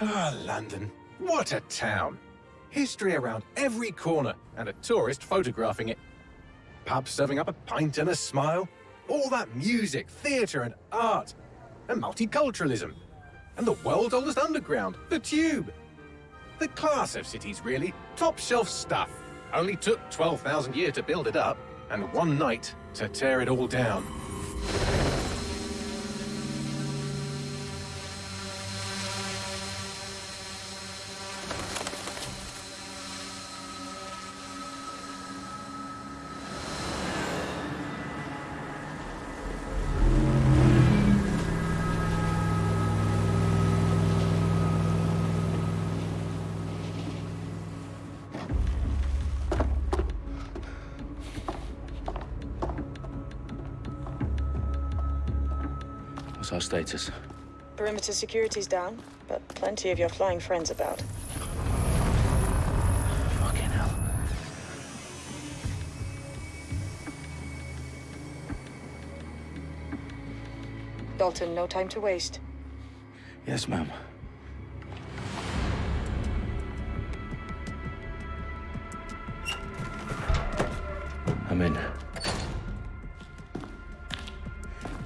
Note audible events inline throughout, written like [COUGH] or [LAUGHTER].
Ah, London. What a town. History around every corner, and a tourist photographing it. Pubs serving up a pint and a smile. All that music, theatre and art. And multiculturalism. And the world's oldest underground, the Tube. The class of cities, really. Top shelf stuff. Only took 12,000 years to build it up, and one night to tear it all down. Perimeter security's down, but plenty of your flying friends about. Fucking hell. Dalton, no time to waste. Yes, ma'am. I'm in.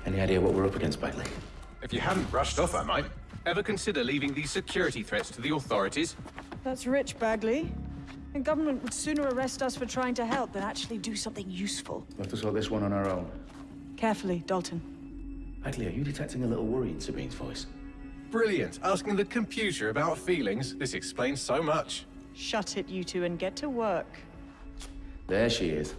Any idea what we're up against, Bagley? If you hadn't brushed off, I might. Ever consider leaving these security threats to the authorities? That's rich, Bagley. The government would sooner arrest us for trying to help than actually do something useful. We'll have to sort this one on our own. Carefully, Dalton. Bagley, are you detecting a little worry in Sabine's voice? Brilliant. Asking the computer about feelings. This explains so much. Shut it, you two, and get to work. There she is.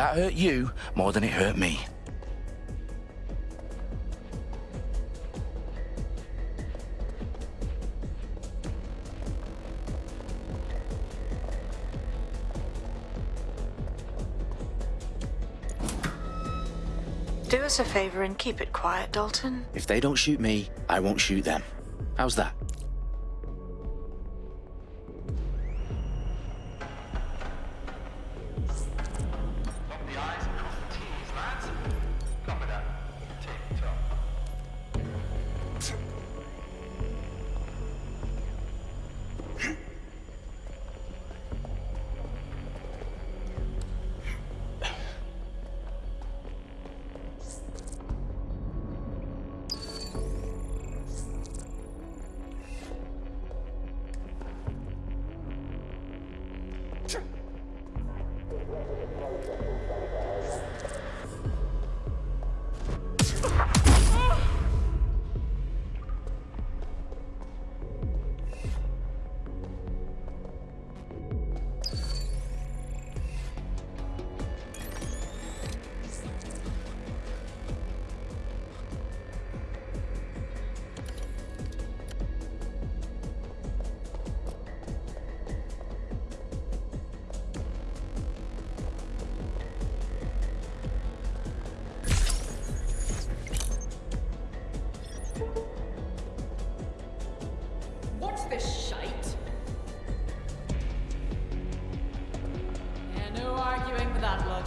That hurt you more than it hurt me. Do us a favor and keep it quiet, Dalton. If they don't shoot me, I won't shoot them. How's that? Arguing for that logic.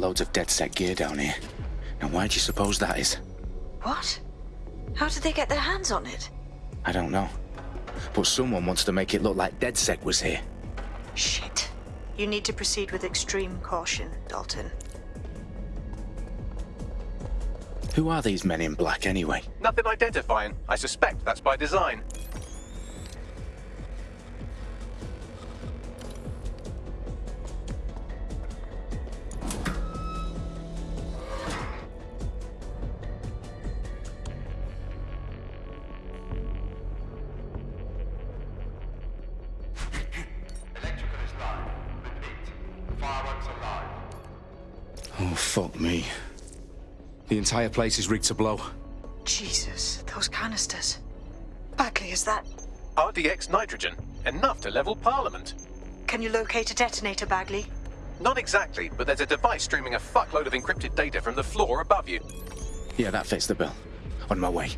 Got loads of DedSec gear down here. Now why do you suppose that is? What? How did they get their hands on it? I don't know. But someone wants to make it look like DedSec was here. Shit. You need to proceed with extreme caution, Dalton. Who are these men in black anyway? Nothing identifying. I suspect that's by design. Entire place is rigged to blow. Jesus, those canisters. Bagley, is that... RDX nitrogen, enough to level Parliament. Can you locate a detonator, Bagley? Not exactly, but there's a device streaming a fuckload of encrypted data from the floor above you. Yeah, that fits the bill. On my way.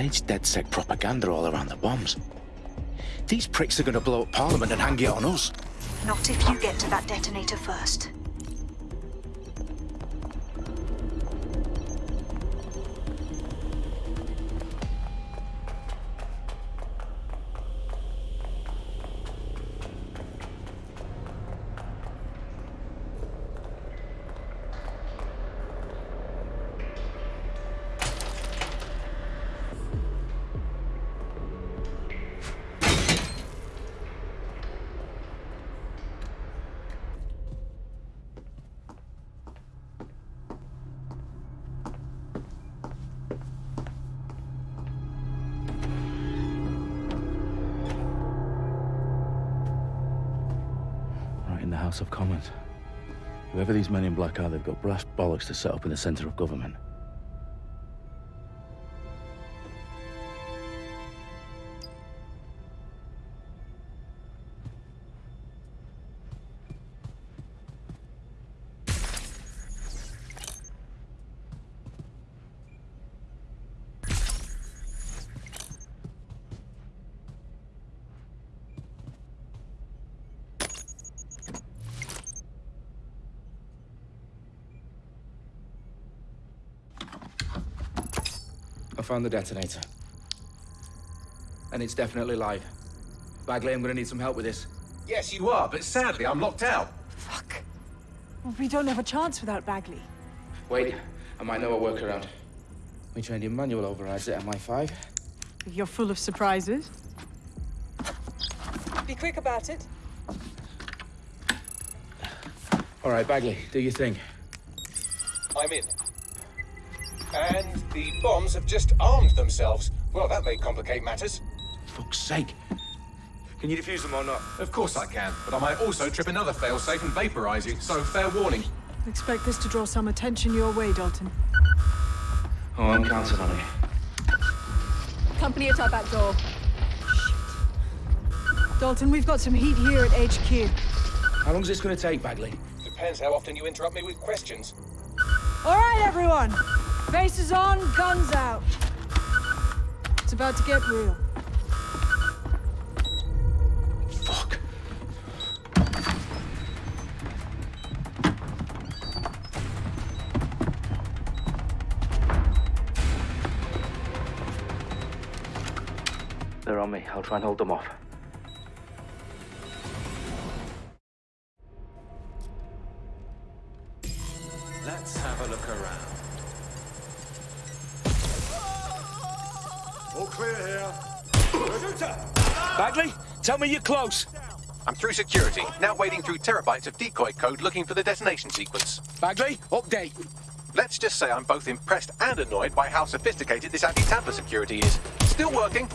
Staged DedSec propaganda all around the bombs. These pricks are gonna blow up Parliament and hang it on us. Not if you get to that detonator first. House of Commons. Whoever these men in black are, they've got brass bollocks to set up in the centre of government. Found the detonator. And it's definitely live. Bagley, I'm gonna need some help with this. Yes, you are, but sadly I'm locked out. Fuck. We don't have a chance without Bagley. Wait, I might know a workaround. We trained in manual overrides at MI5. You're full of surprises. Be quick about it. All right, Bagley, do your thing. I'm in. And the bombs have just armed themselves. Well, that may complicate matters. For Fuck's sake. Can you defuse them or not? Of course I can, but I might also trip another failsafe and vaporize you, so fair warning. Expect this to draw some attention your way, Dalton. Oh, I'm counting on it. Company at our back door. Shit. Dalton, we've got some heat here at HQ. How long's this gonna take, Bagley? Depends how often you interrupt me with questions. All right, everyone. Faces on, guns out. It's about to get real. Fuck. They're on me. I'll try and hold them off. Bagley, tell me you're close. I'm through security, now wading through terabytes of decoy code looking for the detonation sequence. Bagley, update. Let's just say I'm both impressed and annoyed by how sophisticated this anti-tamper security is. Still working.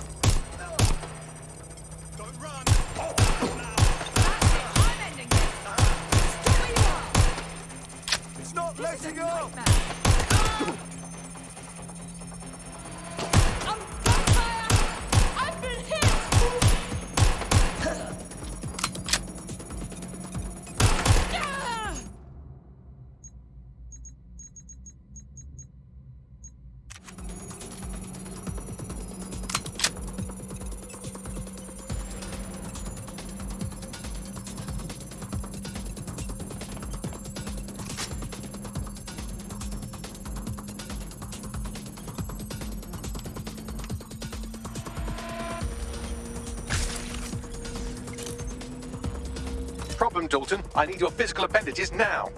Problem, Dalton. I need your physical appendages now.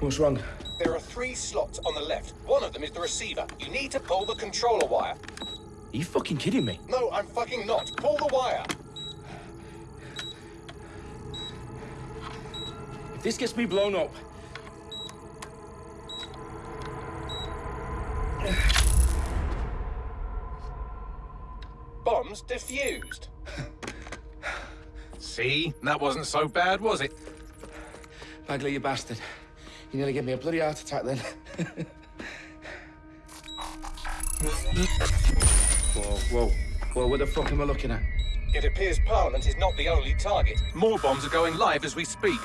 What's wrong? There are three slots on the left. One of them is the receiver. You need to pull the controller wire. Are you fucking kidding me? No, I'm fucking not. Pull the wire. If this gets me blown up, See? That wasn't so bad, was it? Bagley, you bastard. You nearly gave me a bloody heart attack then. whoa, whoa. Whoa, what the fuck am I looking at? It appears Parliament is not the only target. More bombs are going live as we speak.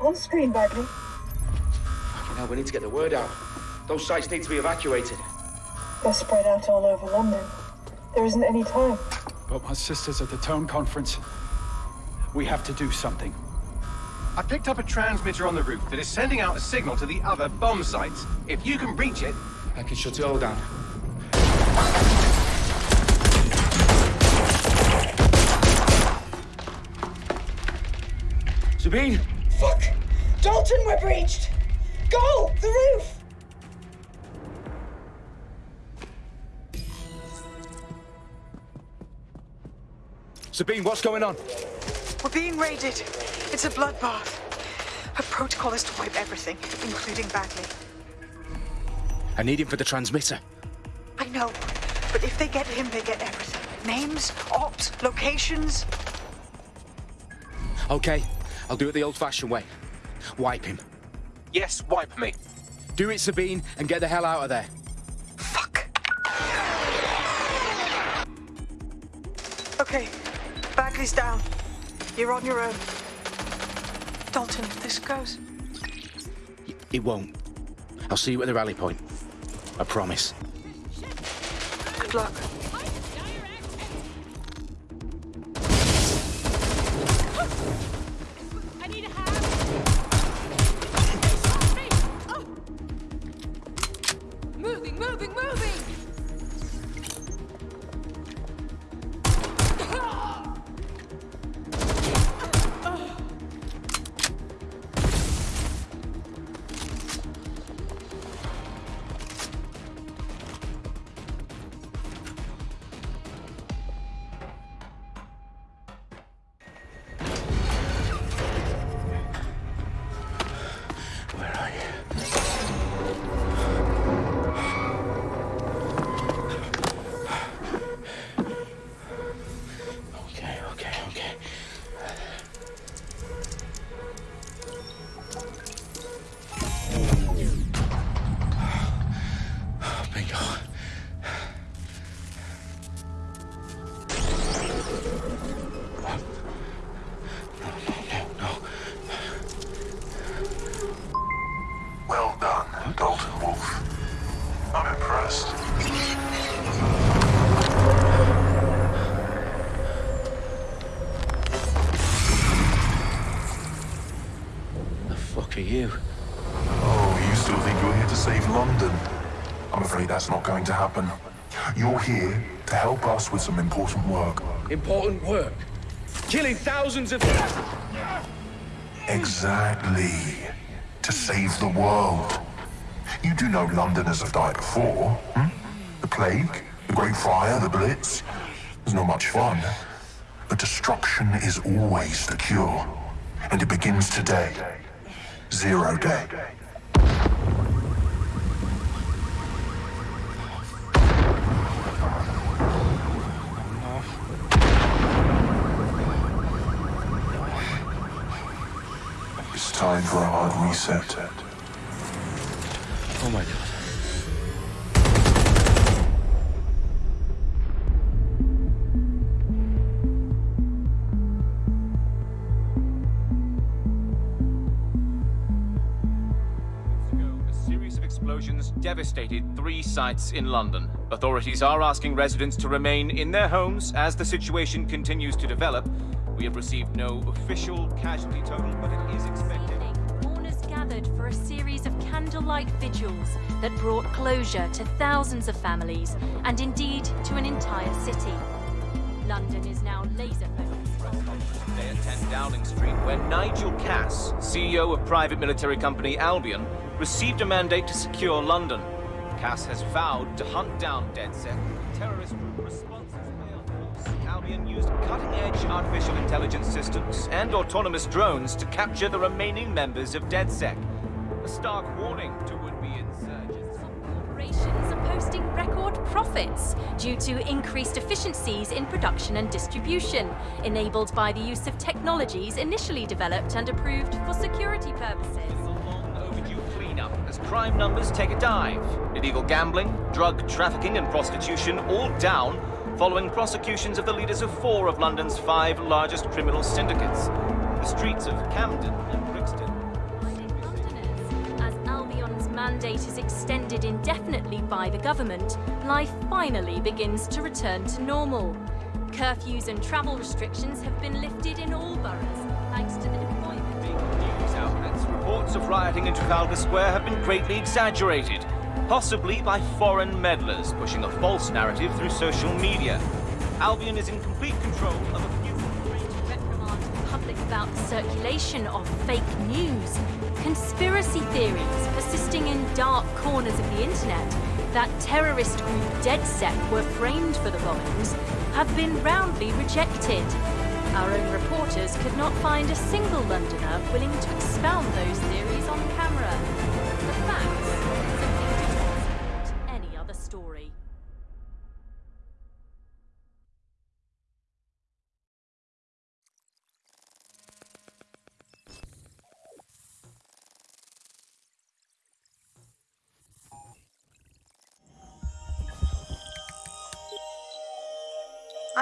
On screen, Bagley. Fucking hell, we need to get the word out. Those sites need to be evacuated. They're spread out all over London. There isn't any time. But my sister's at the Tone Conference. We have to do something. I picked up a transmitter on the roof that is sending out a signal to the other bomb sites. If you can reach it, I can shut it all down. Sabine! Fuck! Dalton, we're breached! Go! The roof! Sabine, what's going on? We're being raided. It's a bloodbath. Her protocol is to wipe everything, including Bagley. I need him for the transmitter. I know, but if they get him, they get everything. Names, ops, locations. Okay, I'll do it the old-fashioned way. Wipe him. yes, wipe me. Do it, Sabine, and get the hell out of there. Fuck. Okay, Bagley's down. You're on your own. Dalton, if this goes. It won't. I'll see you at the rally point. I promise. Good luck. You? Oh, you still think you're here to save London? I'm afraid that's not going to happen. You're here to help us with some important work. Important work. Killing thousands of... People! Exactly. To save the world. You do know Londoners have died before, hmm? The plague, the Great Fire, the Blitz. It's not much fun. But destruction is always the cure. And it begins today. Zero day. It's time for a hard reset. Oh my god. Devastated three sites in London. Authorities are asking residents to remain in their homes as the situation continues to develop. We have received no official casualty total, but it is expected. Mourners gathered for a series of candlelight vigils that brought closure to thousands of families and indeed to an entire city. London is now laser focused. Today at 10 Downing Street, where Nigel Cass, CEO of private military company Albion, received a mandate to secure London. Cass has vowed to hunt down DedSec, terrorist group responses Albion used cutting-edge artificial intelligence systems and autonomous drones to capture the remaining members of DedSec. A stark warning to would-be insurgents. Corporations are posting record profits due to increased efficiencies in production and distribution, enabled by the use of technologies initially developed and approved for security purposes. Crime numbers take a dive. Illegal gambling, drug trafficking and prostitution all down following prosecutions of the leaders of four of London's five largest criminal syndicates. The streets of Camden and Brixton. As Albion's mandate is extended indefinitely by the government, life finally begins to return to normal. Curfews and travel restrictions have been lifted in all boroughs, thanks to the reports of rioting in Trafalgar Square have been greatly exaggerated, possibly by foreign meddlers pushing a false narrative through social media. Albion is in complete control of a few reprimand the public about the circulation of fake news, conspiracy theories persisting in dark corners of the internet that terrorist group DedSec were framed for the bombings have been roundly rejected. Our own reporters could not find a single Londoner willing to expound those theories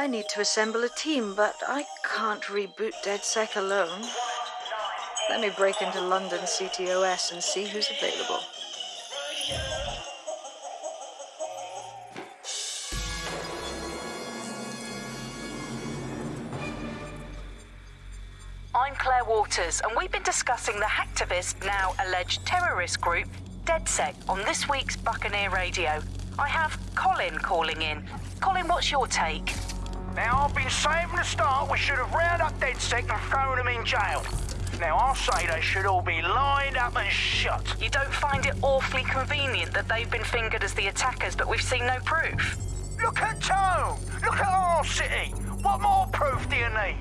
I need to assemble a team, but I can't reboot DedSec alone. Let me break into London CTOS and see who's available. I'm Claire Waters, and we've been discussing the hacktivist, now alleged terrorist group, DedSec, on this week's Buccaneer Radio. I have Colin calling in. Colin, what's your take? Now, I've been saying from the start we should have rounded up DedSec and thrown them in jail. Now, I'll say they should all be lined up and shot. You don't find it awfully convenient that they've been fingered as the attackers, but we've seen no proof? Look at Tone! Look at our city! What more proof do you need?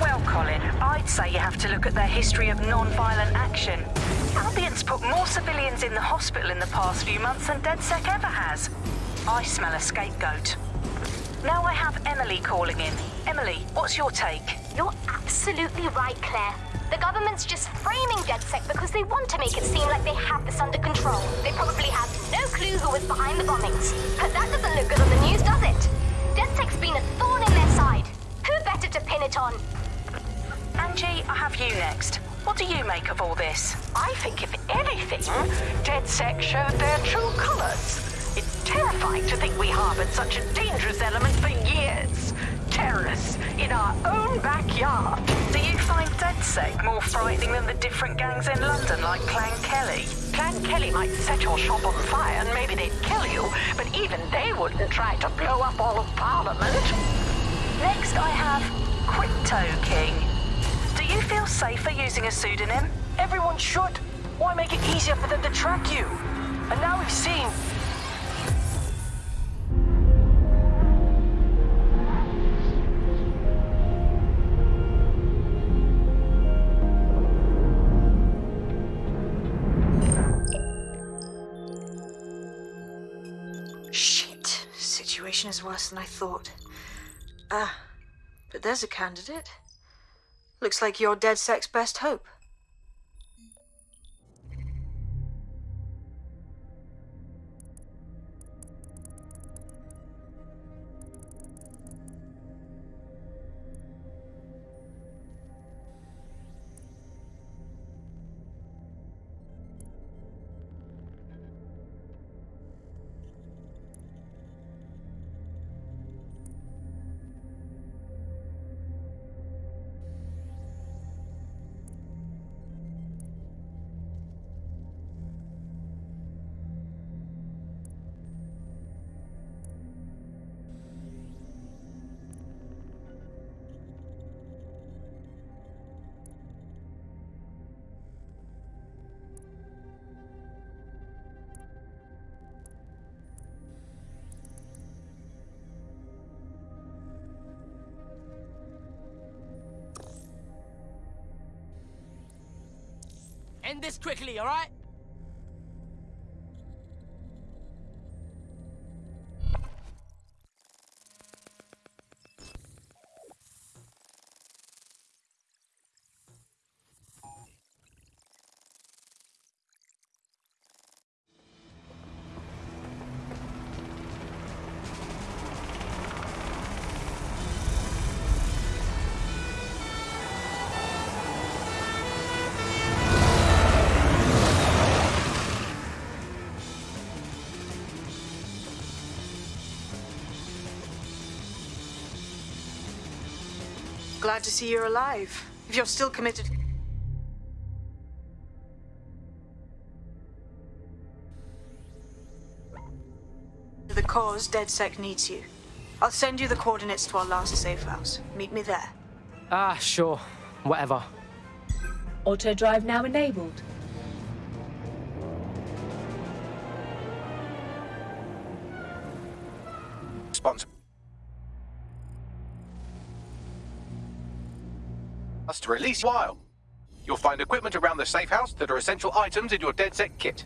Well, Colin, I'd say you have to look at their history of non-violent action. Albion's put more civilians in the hospital in the past few months than DedSec ever has. I smell a scapegoat. Now I have Emily calling in. Emily, what's your take? You're absolutely right, Claire. The government's just framing DedSec because they want to make it seem like they have this under control. They probably have no clue who was behind the bombings. But that doesn't look good on the news, does it? DedSec's been a thorn in their side. Who better to pin it on? Angie, I have you next. What do you make of all this? I think, if anything, DedSec showed their true colors. Terrifying to think we harbored such a dangerous element for years. Terrorists in our own backyard. Do you find DedSec more frightening than the different gangs in London like Clan Kelly? Clan Kelly might set your shop on fire and maybe they'd kill you, but even they wouldn't try to blow up all of Parliament. Next, I have Crypto King. Do you feel safer using a pseudonym? Everyone should. Why make it easier for them to track you? And now we've seen Situation is worse than I thought. Ah, but there's a candidate. Looks like your DedSec's best hope. End this quickly, alright? Glad to see you're alive. If you're still committed. to the cause, DedSec needs you. I'll send you the coordinates to our last safe house. Meet me there. Ah, sure. Whatever. Auto drive now enabled. Release while. You'll find equipment around the safe house that are essential items in your DedSec kit.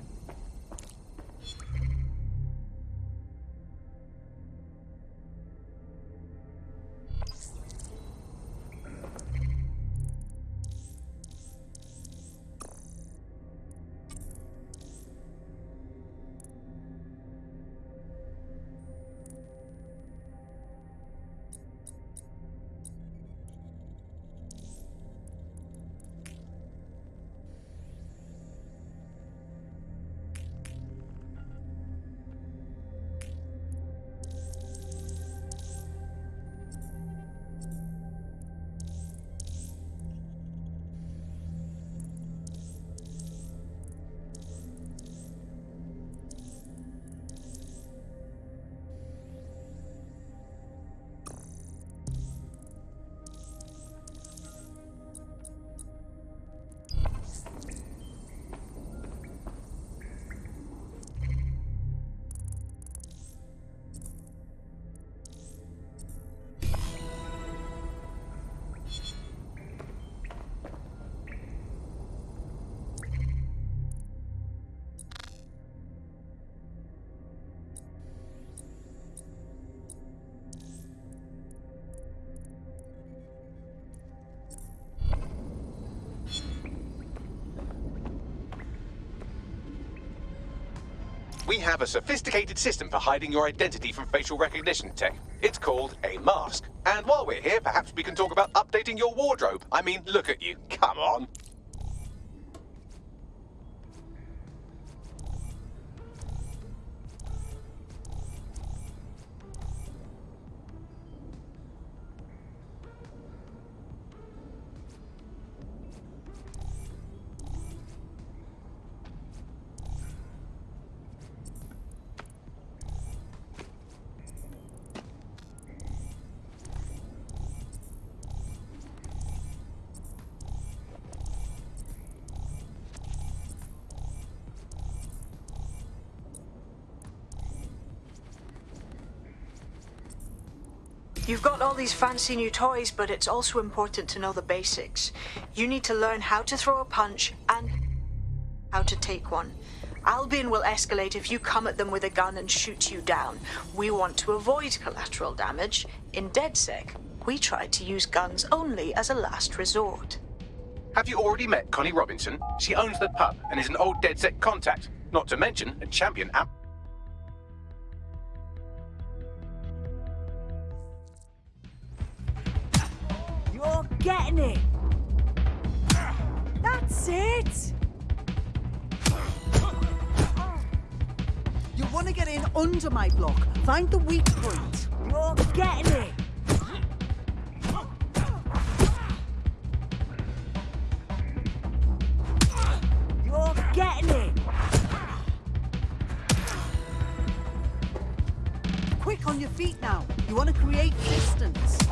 We have a sophisticated system for hiding your identity from facial recognition tech. It's called a mask. And while we're here, perhaps we can talk about updating your wardrobe. I mean, look at you. Come on. You've got all these fancy new toys, but it's also important to know the basics. You need to learn how to throw a punch and how to take one. Albion will escalate if you come at them with a gun and shoot you down. We want to avoid collateral damage. In DedSec, we try to use guns only as a last resort. Have you already met Connie Robinson? She owns the pub and is an old DedSec contact. Not to mention a champion amp. Getting it. That's it. You want to get in under my block. Find the weak point. You're getting it. You're getting it. Quick on your feet now. You want to create distance.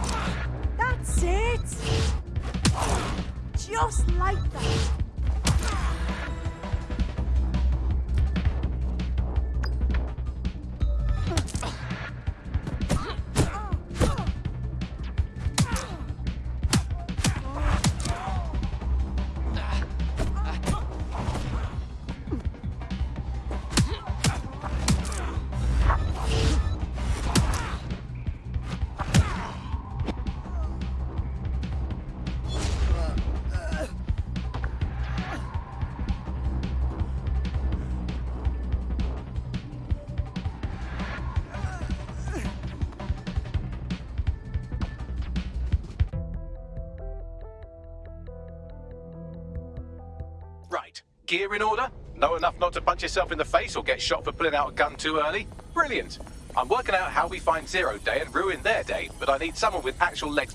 Just like that. In order? Know enough not to punch yourself in the face or get shot for pulling out a gun too early? Brilliant. I'm working out how we find Zero Day and ruin their day, but I need someone with actual legs.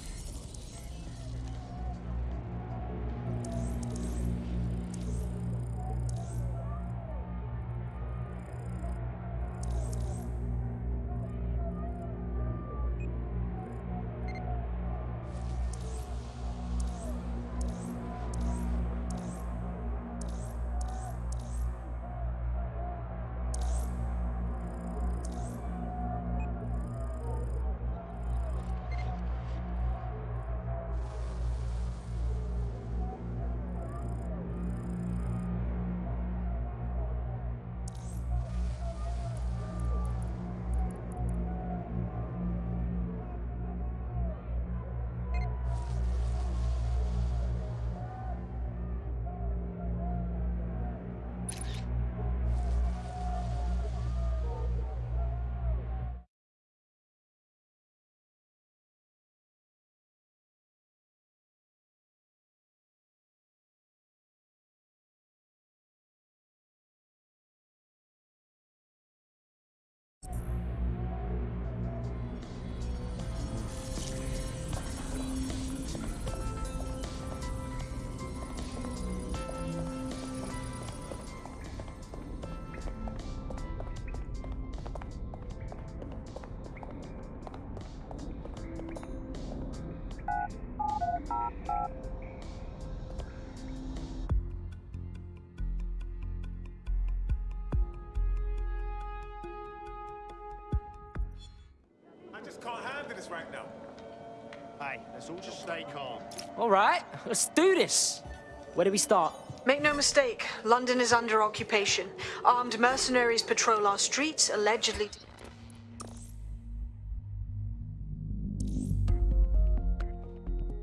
Just can't handle this right now. Hey, let's all just stay calm. All right, [LAUGHS] let's do this. Where do we start? Make no mistake, London is under occupation. Armed mercenaries patrol our streets, allegedly.